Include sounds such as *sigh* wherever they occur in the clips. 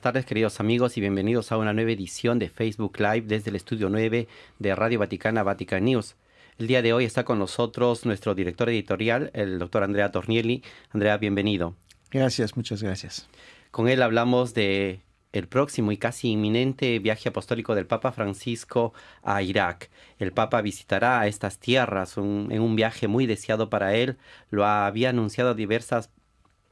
Buenas tardes, queridos amigos, y bienvenidos a una nueva edición de Facebook Live desde el estudio 9 de Radio Vaticana Vatican News. El día de hoy está con nosotros nuestro director editorial, el doctor Andrea Tornielli. Andrea, bienvenido. Gracias, muchas gracias. Con él hablamos de el próximo y casi inminente viaje apostólico del Papa Francisco a Irak. El Papa visitará estas tierras en un viaje muy deseado para él. Lo había anunciado diversas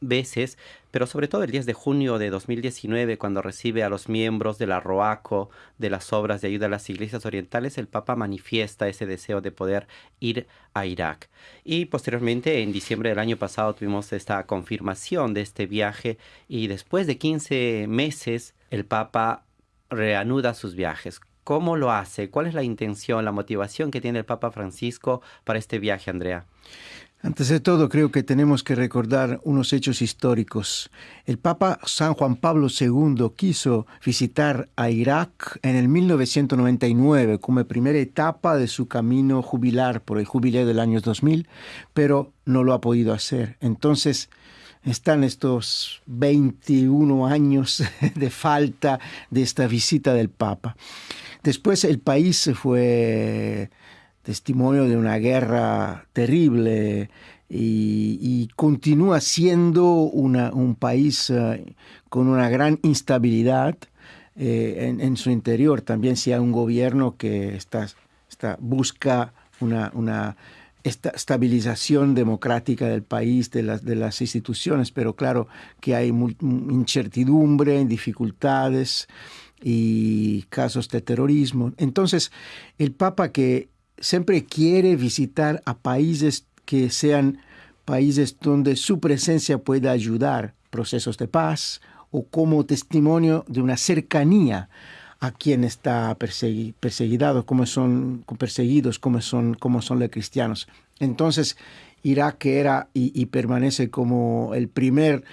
veces, pero sobre todo el 10 de junio de 2019, cuando recibe a los miembros de la ROACO, de las obras de ayuda a las iglesias orientales, el Papa manifiesta ese deseo de poder ir a Irak. Y posteriormente, en diciembre del año pasado, tuvimos esta confirmación de este viaje y después de 15 meses, el Papa reanuda sus viajes. ¿Cómo lo hace? ¿Cuál es la intención, la motivación que tiene el Papa Francisco para este viaje, Andrea? Antes de todo, creo que tenemos que recordar unos hechos históricos. El Papa San Juan Pablo II quiso visitar a Irak en el 1999 como primera etapa de su camino jubilar por el jubileo del año 2000, pero no lo ha podido hacer. Entonces, están estos 21 años *laughs* de falta de esta visita del Papa. Después el país fue testimonio de una guerra terrible y, continúa siendo un país eh, con una gran instabilidad eh, en, su interior. También si hay un gobierno que está, busca una, estabilización democrática del país, de las, de las instituciones, pero claro que hay incertidumbre, dificultades y casos de terrorismo. Entonces, el Papa que siempre quiere visitar a países que sean países donde su presencia pueda ayudar procesos de paz o como testimonio de una cercanía a quien está perseguido, como son perseguidos, como son, como son los cristianos. Entonces, Irak era y, permanece como el primer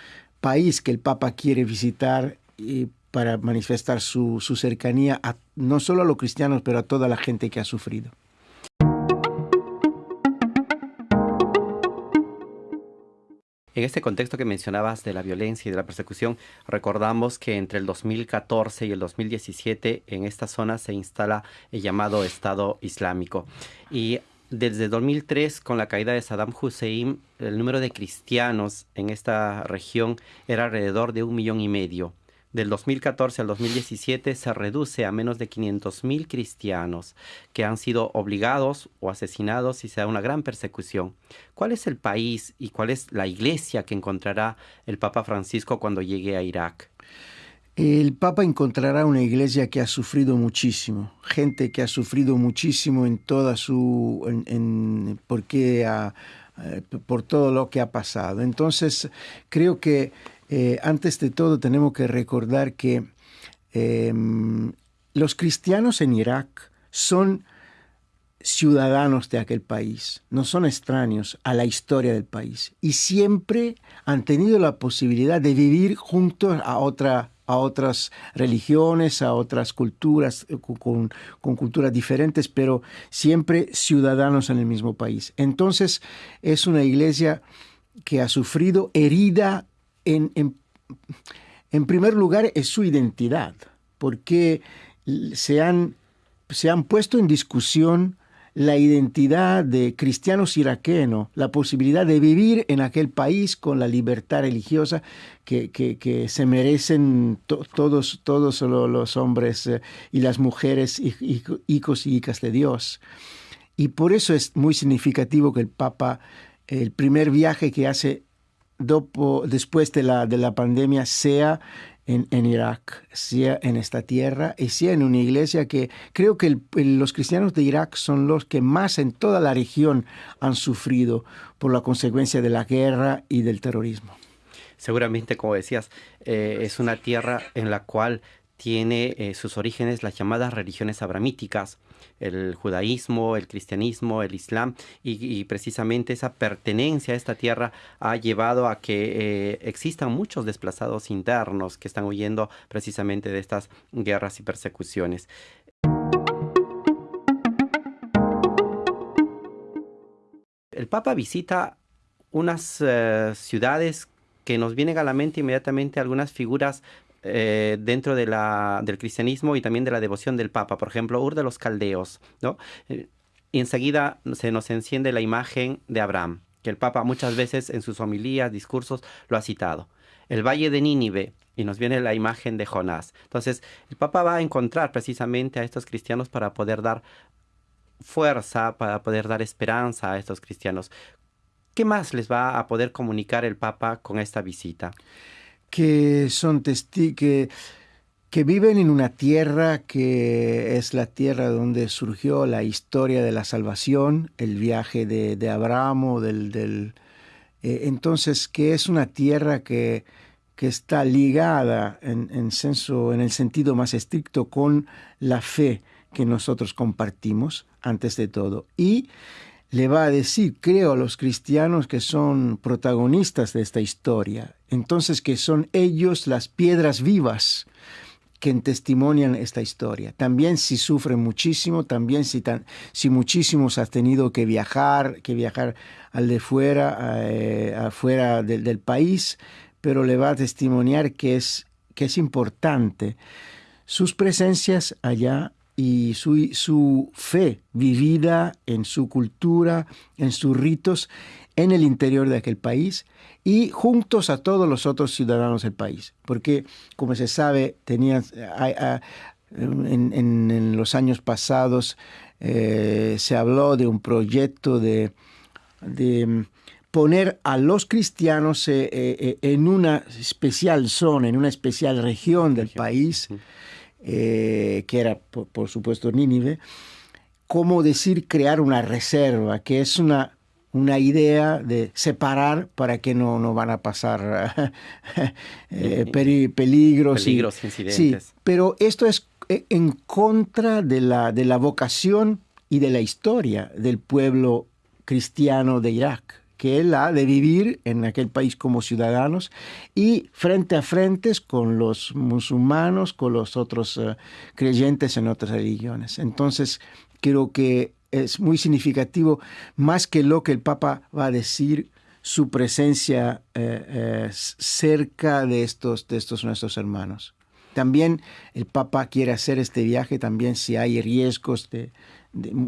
país que el Papa quiere visitar y para manifestar su, cercanía no solo a los cristianos, pero a toda la gente que ha sufrido. En este contexto que mencionabas de la violencia y de la persecución, recordamos que entre el 2014 y el 2017 en esta zona se instala el llamado Estado Islámico. Y desde 2003, con la caída de Saddam Hussein, el número de cristianos en esta región era alrededor de un millón y medio del 2014 al 2017 se reduce a menos de 500.000 cristianos que han sido obligados o asesinados y se da una gran persecución. ¿Cuál es el país y cuál es la iglesia que encontrará el Papa Francisco cuando llegue a Irak? El Papa encontrará una iglesia que ha sufrido muchísimo, gente que ha sufrido muchísimo en toda su, porque eh, por todo lo que ha pasado. Entonces, creo que eh, antes de todo tenemos que recordar que em, los cristianos en Irak son ciudadanos de aquel país, no son extraños a la historia del país y siempre han tenido la posibilidad de vivir juntos a, otra, a otras religiones, a otras culturas, eh, con, culturas diferentes, pero siempre ciudadanos en el mismo país. Entonces es una iglesia que ha sufrido herida en, primer lugar es su identidad, porque se han, se han puesto en discusión la identidad de cristianos iraquenos, la posibilidad de vivir en aquel país con la libertad religiosa que, se merecen todos, todos los hombres eh, y las mujeres, hijos y hijas de Dios. Y por eso es muy significativo que el Papa, el primer viaje que hace después de la, de la pandemia sea en, Irak, sea en esta tierra y sea en una iglesia que creo que los cristianos de Irak son los que más en toda la región han sufrido por la consecuencia de la guerra y del terrorismo. Seguramente, como decías, eh, es una tierra en la cual tiene eh, sus orígenes las llamadas religiones abramíticas, el judaísmo, el cristianismo, el islam, y, precisamente esa pertenencia a esta tierra ha llevado a que eh, existan muchos desplazados internos que están huyendo precisamente de estas guerras y persecuciones. El Papa visita unas eh, ciudades que nos vienen a la mente inmediatamente algunas figuras eh, dentro del cristianismo y también de la devoción del Papa. Por ejemplo, Ur de los Caldeos, ¿no? Eh, enseguida se nos enciende la imagen de Abraham, que el Papa muchas veces en sus homilías, discursos, lo ha citado. El Valle de Nínive, y nos viene la imagen de Jonás. Entonces, el Papa va a encontrar precisamente a estos cristianos para poder dar fuerza, para poder dar esperanza a estos cristianos. ¿Qué más les va a poder comunicar el Papa con esta visita? Que son testigos que, viven en una tierra que es la tierra donde surgió la historia de la salvación, el viaje de, Abraham, del, del eh, entonces que es una tierra que que está ligada en, en, en el sentido más estricto con la fe que nosotros compartimos antes de todo. Y le va a decir, creo, a los cristianos que son protagonistas de esta historia. Entonces que son ellos las piedras vivas que testimonian esta historia. También si sufren muchísimo, también si, tan, si muchísimos han tenido que viajar, que viajar al de fuera, eh, afuera del país, pero le va a testimoniar que es, que es importante sus presencias allá y su, su fe vivida en su cultura, en sus ritos, en el interior de aquel país y juntos a todos los otros ciudadanos del país. Porque, como se sabe, tenía, en, en, los años pasados eh, se habló de un proyecto de, de poner a los cristianos eh, eh, eh, en una especial zona, en una especial región del país, que era por, supuesto Nínive, como decir crear una reserva, que es una, una idea de separar para que no, no van a pasar *laughs* peligros. Peligros, incidentes. Sí, pero esto es en contra de la, de la vocación y de la historia del pueblo cristiano de Irak que él ha de vivir en aquel país como ciudadanos y frente a frente con los musulmanes, con los otros eh, creyentes en otras religiones. Entonces, creo que es muy significativo, más que lo que el Papa va a decir, su presencia eh, eh, cerca de estos, de estos nuestros hermanos. También el Papa quiere hacer este viaje, también si hay riesgos de,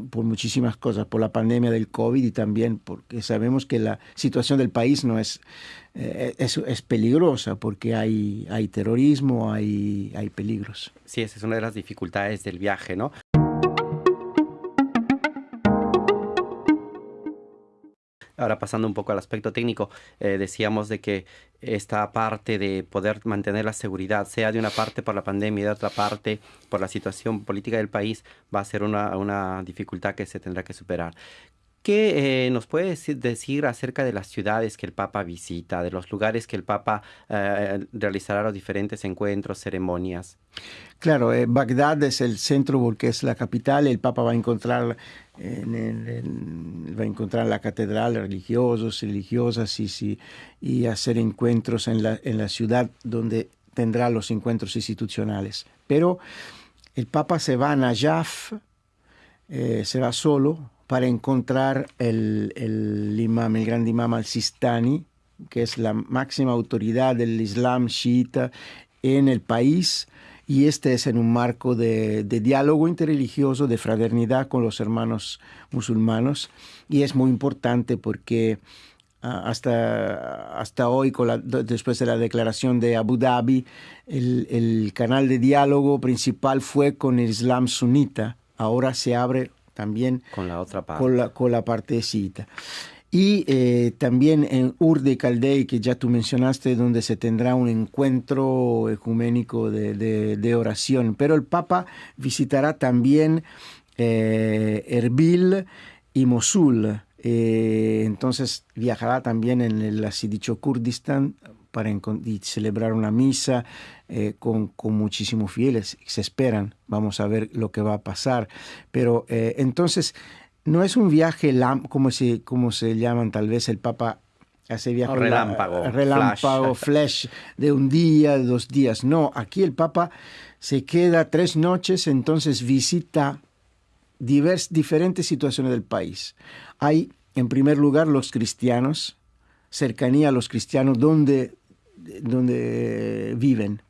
por muchísimas cosas, por la pandemia del COVID y también porque sabemos que la situación del país no es, eh, es, es, peligrosa porque hay, hay terrorismo, hay, hay peligros. Sí, esa es una de las dificultades del viaje, ¿no? Ahora pasando un poco al aspecto técnico, eh, decíamos de que esta parte de poder mantener la seguridad, sea de una parte por la pandemia y de otra parte por la situación política del país, va a ser una, una dificultad que se tendrá que superar. ¿Qué eh, nos puede decir acerca de las ciudades que el Papa visita, de los lugares que el Papa eh, realizará los diferentes encuentros, ceremonias? Claro, Bagdad es el centro porque es la capital. El Papa va a encontrar en, va a encontrar la catedral religiosos, religiosas y, y hacer encuentros en la, en la ciudad donde tendrá los encuentros institucionales. Pero el Papa se va a Najaf, se va solo para encontrar el, el imam, el gran imam al-Sistani, que es la máxima autoridad del Islam chiita en el país, y este es en un marco de, diálogo interreligioso, de fraternidad con los hermanos musulmanos, y es muy importante porque ah, hasta, hasta hoy, después de la declaración de Abu Dhabi, el, el canal de diálogo principal fue con el Islam sunita, ahora se abre también con la otra parte. Con la, con la partecita. Y eh, también en Ur de Caldei, que ya tú mencionaste, donde se tendrá un encuentro ecuménico de, oración. Pero el Papa visitará también eh, Erbil y Mosul. Eh, entonces viajará también en el así dicho Kurdistán para celebrar una misa eh, con, muchísimos fieles. Se esperan, vamos a ver lo que va a pasar. Pero entonces, no es un viaje como se, como se llaman tal vez el Papa hace viaje relámpago, relámpago flash. de un día, de dos días. No, aquí el Papa se queda tres noches, entonces visita divers, diferentes situaciones del país. Hay, en primer lugar, los cristianos, cercanía a los cristianos donde, donde viven.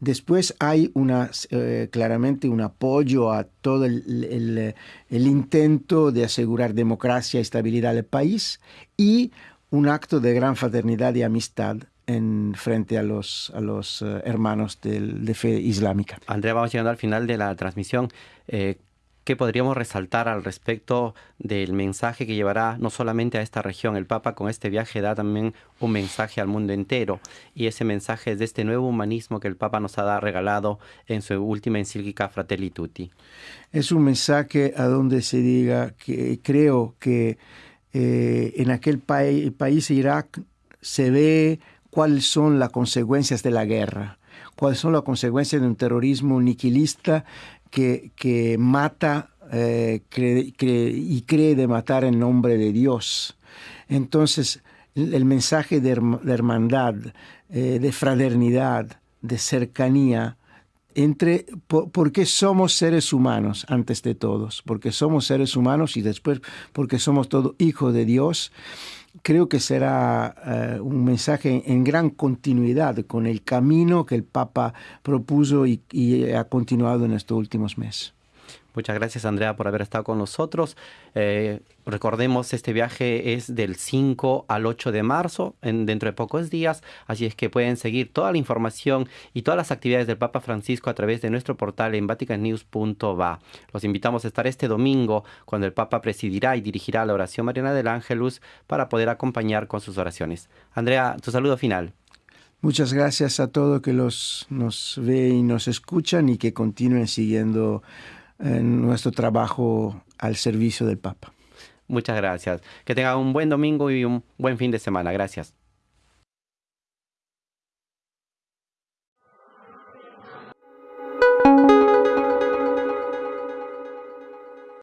Después hay una, eh, claramente un apoyo a todo el, intento de asegurar democracia y estabilidad del país y un acto de gran fraternidad y amistad en frente a los, a los eh, hermanos de fe islámica. Andrea, vamos llegando al final de la transmisión. Eh, ¿Qué podríamos resaltar al respecto del mensaje que llevará no solamente a esta región? El Papa con este viaje da también un mensaje al mundo entero y ese mensaje es de este nuevo humanismo que el Papa nos ha regalado en su última encíclica Fratelli Tutti. Es un mensaje a donde se diga que creo que eh, en aquel país, Irak, se ve cuáles son las consecuencias de la guerra, cuáles son las consecuencias de un terrorismo niquilista que, mata eh, y cree de matar en nombre de Dios. Entonces, el, mensaje de, hermandad, eh, de fraternidad, de cercanía, entre, porque somos seres humanos antes de todos, porque somos seres humanos y después porque somos todos hijos de Dios, creo que será eh, un mensaje en gran continuidad con el camino que el Papa propuso y, y ha continuado en estos últimos meses. Muchas gracias Andrea por haber estado con nosotros. Eh, recordemos, este viaje es del 5 al 8 de marzo, en, dentro de pocos días, así es que pueden seguir toda la información y todas las actividades del Papa Francisco a través de nuestro portal en vaticannews.va. Los invitamos a estar este domingo cuando el Papa presidirá y dirigirá la oración mariana del Ángelus para poder acompañar con sus oraciones. Andrea, tu saludo final. Muchas gracias a todos que los, nos ve y nos escuchan y que continúen siguiendo en nuestro trabajo al servicio del Papa. Muchas gracias. Que tenga un buen domingo y un buen fin de semana. Gracias.